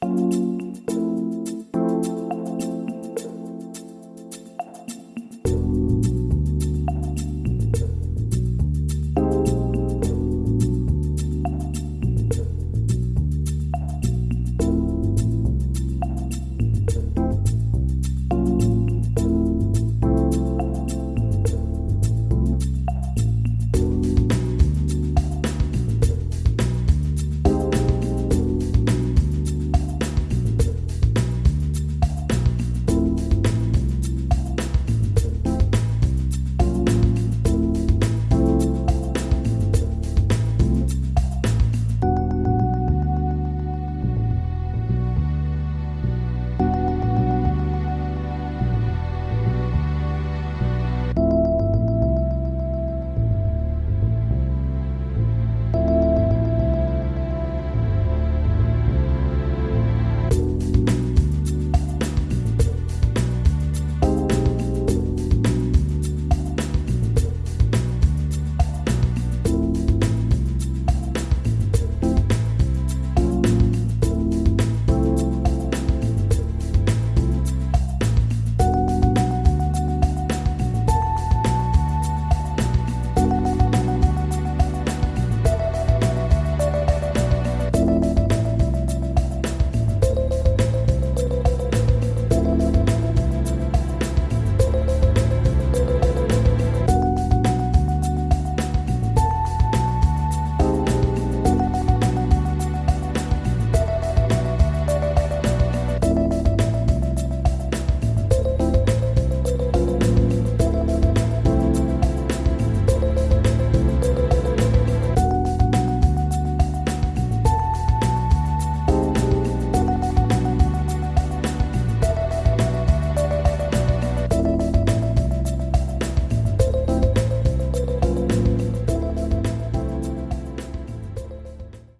Bye.